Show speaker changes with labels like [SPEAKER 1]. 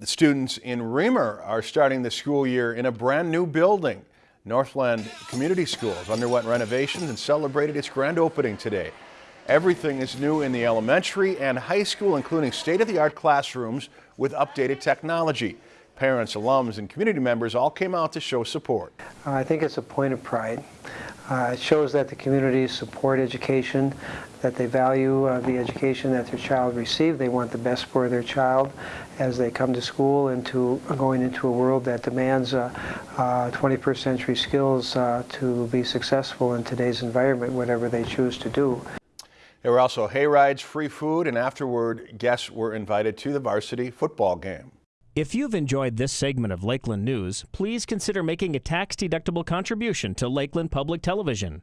[SPEAKER 1] The students in Remer are starting the school year in a brand new building. Northland Community Schools underwent renovations and celebrated its grand opening today. Everything is new in the elementary and high school, including state-of-the-art classrooms with updated technology. Parents, alums, and community members all came out to show support.
[SPEAKER 2] Uh, I think it's a point of pride. Uh, it shows that the communities support education, that they value uh, the education that their child received. They want the best for their child as they come to school and to going into a world that demands uh, 21st century skills uh, to be successful in today's environment, whatever they choose to do.
[SPEAKER 1] There were also hay rides, free food, and afterward, guests were invited to the varsity football game.
[SPEAKER 3] If you've enjoyed this segment of Lakeland News, please consider making a tax-deductible contribution to Lakeland Public Television.